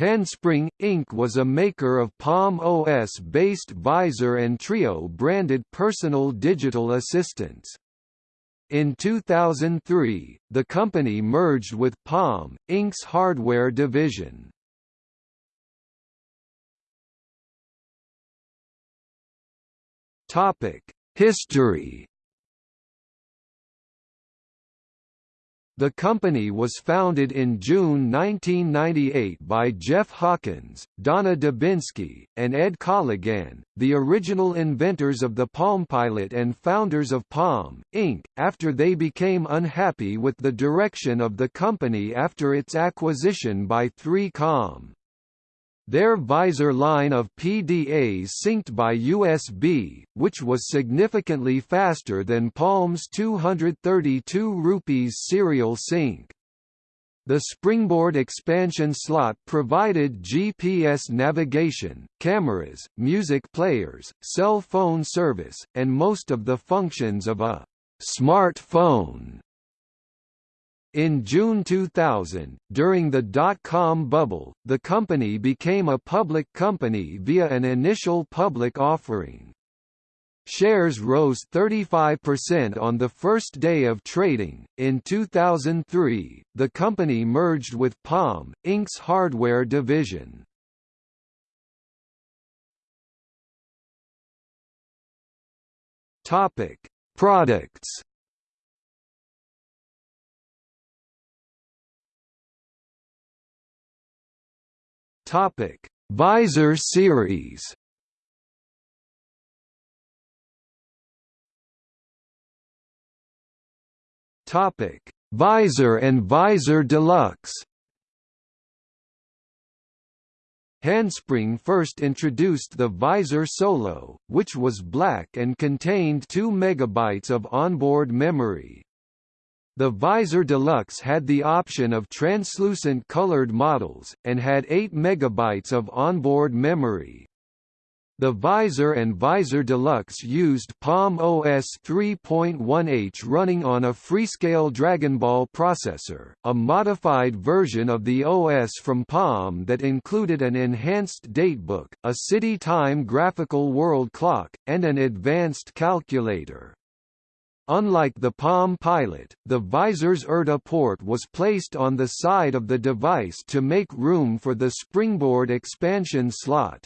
Handspring, Inc. was a maker of Palm OS-based Visor and Treo branded personal digital assistants. In 2003, the company merged with Palm, Inc.'s hardware division. History The company was founded in June 1998 by Jeff Hawkins, Donna Dubinsky, and Ed Colligan, the original inventors of the PalmPilot and founders of Palm, Inc., after they became unhappy with the direction of the company after its acquisition by 3Com. Their Visor line of PDAs synced by USB, which was significantly faster than Palm's 232 rupees serial sync. The springboard expansion slot provided GPS navigation, cameras, music players, cell phone service, and most of the functions of a smartphone. In June 2000, during the dot-com bubble, the company became a public company via an initial public offering. Shares rose 35% on the first day of trading. In 2003, the company merged with Palm, Inc.'s hardware division. Topic: Products Topic: Visor series. Topic: Visor and Visor Deluxe. Handspring first introduced the Visor Solo, which was black and contained 2 MB of onboard memory. The Visor Deluxe had the option of translucent colored models, and had 8 MB of onboard memory. The Visor and Visor Deluxe used Palm OS 3.1H running on a Freescale Dragonball processor, a modified version of the OS from Palm that included an enhanced datebook, a CityTime graphical world clock, and an advanced calculator. Unlike the Palm Pilot, the visor's IrDA port was placed on the side of the device to make room for the springboard expansion slot.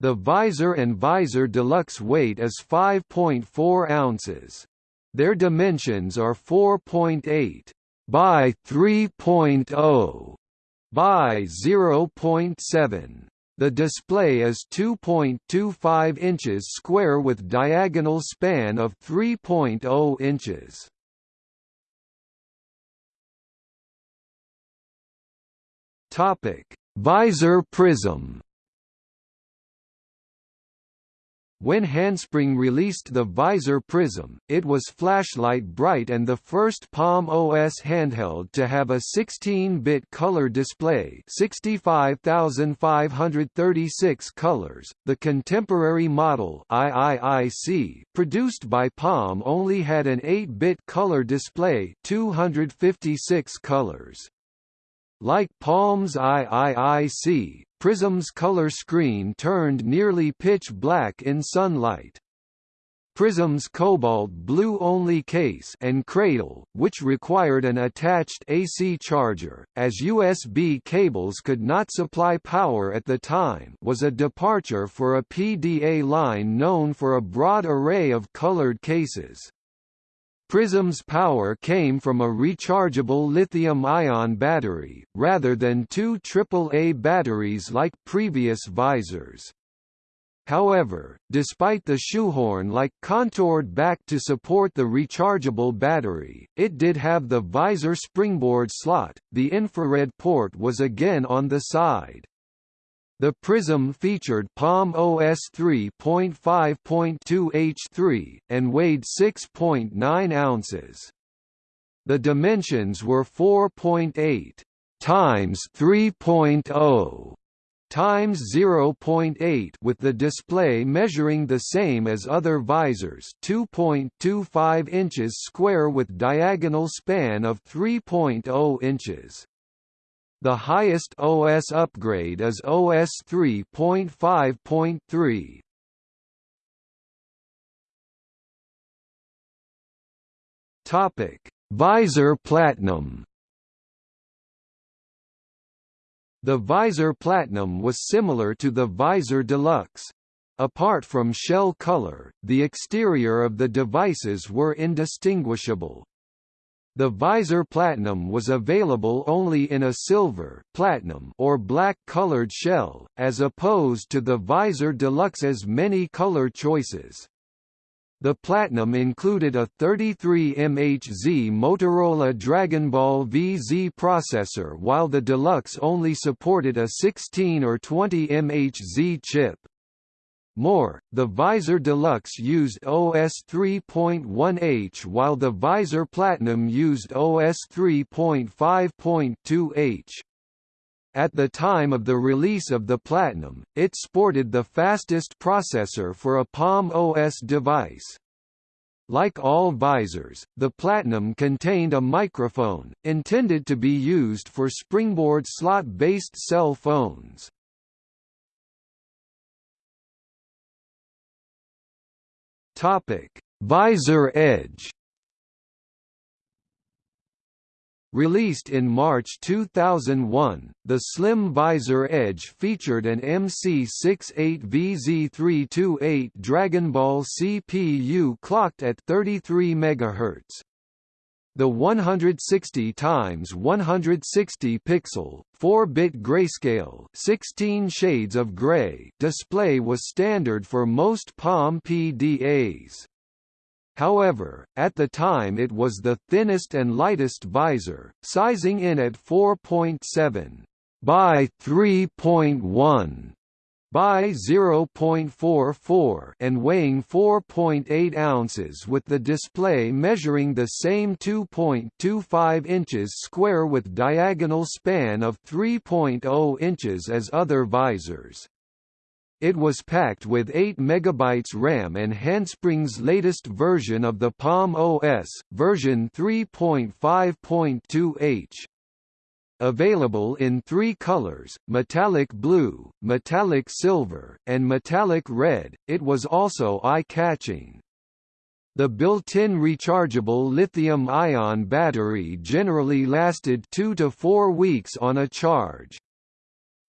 The visor and visor deluxe weight is 5.4 ounces. Their dimensions are 4.8 by 3.0 by 0.7. The display is 2.25 inches square with diagonal span of 3.0 inches. Topic: Visor prism. When Handspring released the Visor Prism, it was flashlight bright and the first Palm OS handheld to have a 16-bit color display 65,536 colors. The contemporary model IIIC, produced by Palm only had an 8-bit color display 256 colors. Like Palm's IIIC, Prism's color screen turned nearly pitch black in sunlight. Prism's cobalt blue-only case and cradle, which required an attached AC charger, as USB cables could not supply power at the time was a departure for a PDA line known for a broad array of colored cases. Prism's power came from a rechargeable lithium-ion battery, rather than two AAA batteries like previous visors. However, despite the shoehorn-like contoured back to support the rechargeable battery, it did have the visor springboard slot, the infrared port was again on the side. The Prism featured Palm OS 3.5.2H3, and weighed 6.9 ounces. The dimensions were 4.8 times 3.0 times 0.8 with the display measuring the same as other visors 2.25 inches square with diagonal span of 3.0 inches. The highest OS upgrade is OS 3.5.3. Topic: Visor Platinum. The Visor Platinum was similar to the Visor Deluxe. Apart from shell color, the exterior of the devices were indistinguishable. The Visor Platinum was available only in a silver platinum or black colored shell, as opposed to the Visor Deluxe's many color choices. The Platinum included a 33 MHz Motorola DragonBall VZ processor while the Deluxe only supported a 16 or 20 MHz chip. More, the Visor Deluxe used OS 3.1H while the Visor Platinum used OS 3.5.2H. At the time of the release of the Platinum, it sported the fastest processor for a Palm OS device. Like all visors, the Platinum contained a microphone, intended to be used for springboard slot-based cell phones. Visor Edge Released in March 2001, the Slim Visor Edge featured an MC68VZ328 Dragon Ball CPU clocked at 33 MHz. The 160 x 160 pixel, 4-bit grayscale, 16 shades of gray display was standard for most Palm PDAs. However, at the time it was the thinnest and lightest visor, sizing in at 4.7 by 3.1 by 0.44 and weighing 4.8 ounces with the display measuring the same 2.25 inches square with diagonal span of 3.0 inches as other visors. It was packed with 8 MB RAM and Handspring's latest version of the Palm OS, version 3.5.2h. Available in three colors, metallic blue, metallic silver, and metallic red, it was also eye-catching. The built-in rechargeable lithium-ion battery generally lasted two to four weeks on a charge.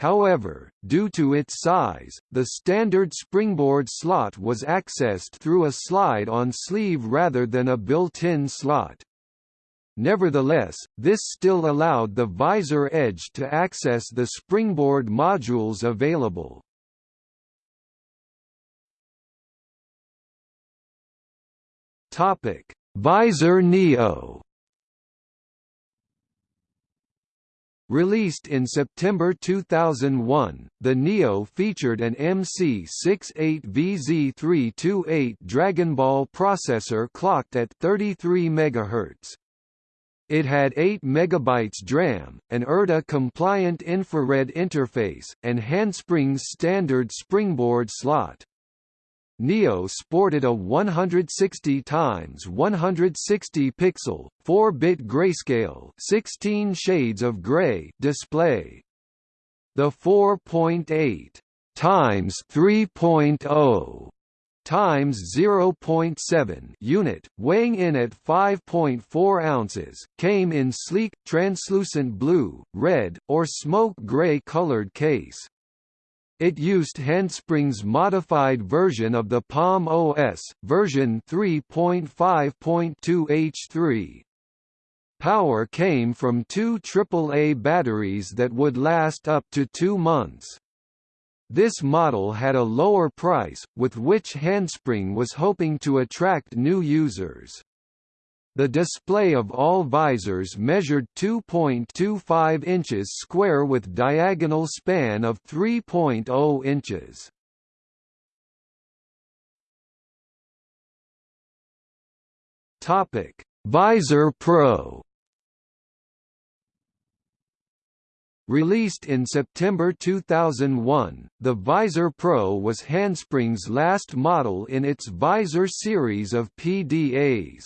However, due to its size, the standard springboard slot was accessed through a slide-on sleeve rather than a built-in slot. Nevertheless, this still allowed the visor edge to access the springboard modules available. Topic: Visor Neo Released in September 2001, the Neo featured an MC68VZ328 Dragon Ball processor clocked at 33 MHz. It had 8 MB DRAM, an IrDA-compliant infrared interface, and Handspring's standard springboard slot. Neo sported a 160 x 160 pixel, 4-bit grayscale, 16 shades of gray display. The 4.8 times 3.0 times 0.7 unit, weighing in at 5.4 ounces, came in sleek, translucent blue, red, or smoke gray colored case. It used Handspring's modified version of the Palm OS, version 3.5.2H3. Power came from two AAA batteries that would last up to two months. This model had a lower price, with which Handspring was hoping to attract new users. The display of all visors measured 2.25 inches square with diagonal span of 3.0 inches. Topic: Visor Pro Released in September 2001, the Visor Pro was Handspring's last model in its Visor series of PDAs.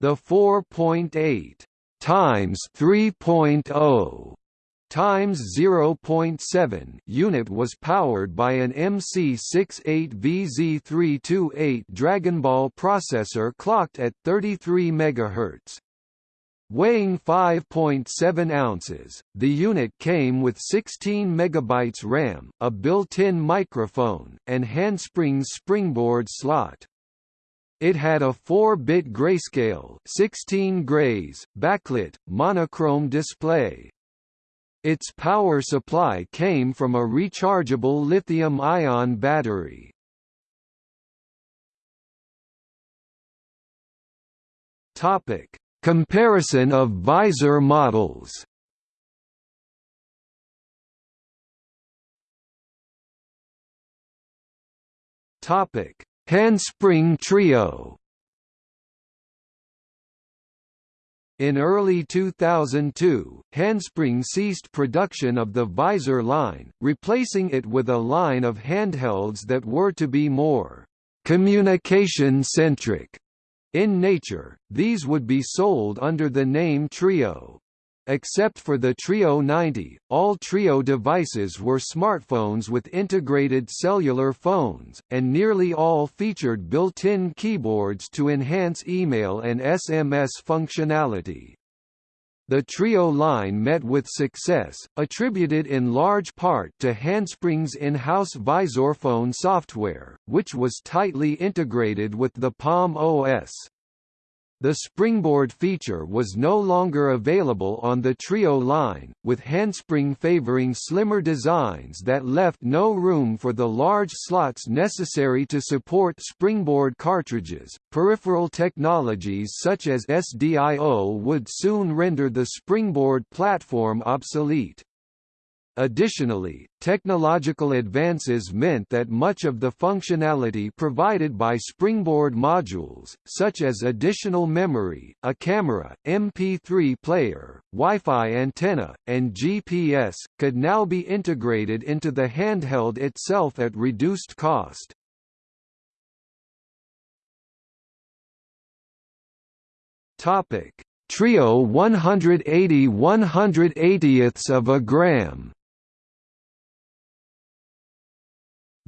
The 4.8 times 3.0 times 0.7 unit was powered by an MC68VZ328 Dragonball processor clocked at 33 MHz. Weighing 5.7 ounces, the unit came with 16 MB RAM, a built-in microphone, and handsprings springboard slot. It had a 4-bit grayscale 16 grays, backlit, monochrome display. Its power supply came from a rechargeable lithium-ion battery. Topic Comparison of visor models. Topic: Handspring Treo. In early 2002, Handspring ceased production of the visor line, replacing it with a line of handhelds that were to be more communication-centric in nature, these would be sold under the name Treo. Except for the Treo 90, all Treo devices were smartphones with integrated cellular phones, and nearly all featured built-in keyboards to enhance email and SMS functionality. The Treo line met with success, attributed in large part to Handspring's in-house VisorPhone software, which was tightly integrated with the Palm OS. The springboard feature was no longer available on the Treo line, with Handspring favoring slimmer designs that left no room for the large slots necessary to support springboard cartridges. Peripheral technologies such as SDIO would soon render the springboard platform obsolete. Additionally, technological advances meant that much of the functionality provided by Springboard modules, such as additional memory, a camera, MP3 player, Wi-Fi antenna, and GPS, could now be integrated into the handheld itself at reduced cost. Topic: Treo 180 180ths of a gram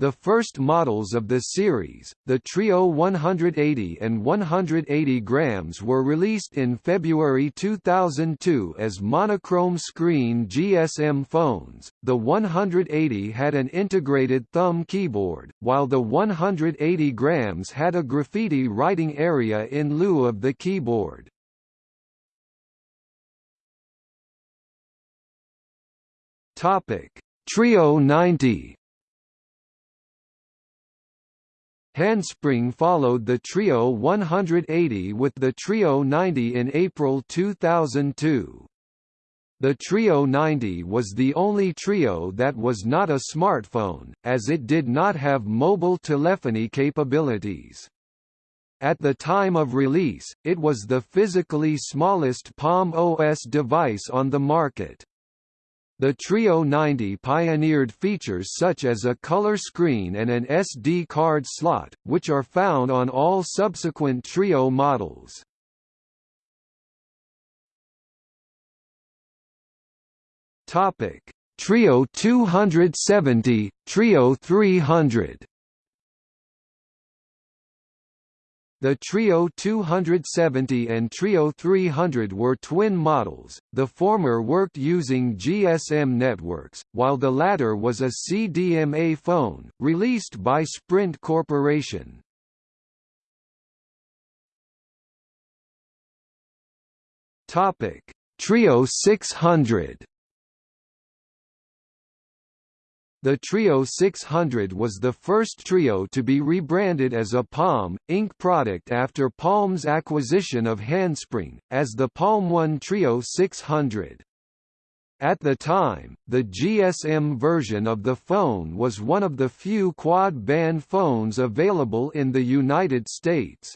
The first models of the series, the Treo 180 and 180 grams were released in February 2002 as monochrome screen GSM phones. The 180 had an integrated thumb keyboard, while the 180 grams had a graffiti writing area in lieu of the keyboard. Topic: Treo 90 Handspring followed the Treo 180 with the Treo 90 in April 2002. The Treo 90 was the only Treo that was not a smartphone, as it did not have mobile telephony capabilities. At the time of release, it was the physically smallest Palm OS device on the market. The Treo 90 pioneered features such as a color screen and an SD card slot, which are found on all subsequent Treo oh models. Topic: Treo 270, Treo 300. The Treo 270 and Treo 300 were twin models, the former worked using GSM networks, while the latter was a CDMA phone, released by Sprint Corporation. Treo 600 The Treo 600 was the first Treo to be rebranded as a Palm, Inc. product after Palm's acquisition of Handspring, as the Palm One Treo 600. At the time, the GSM version of the phone was one of the few quad-band phones available in the United States.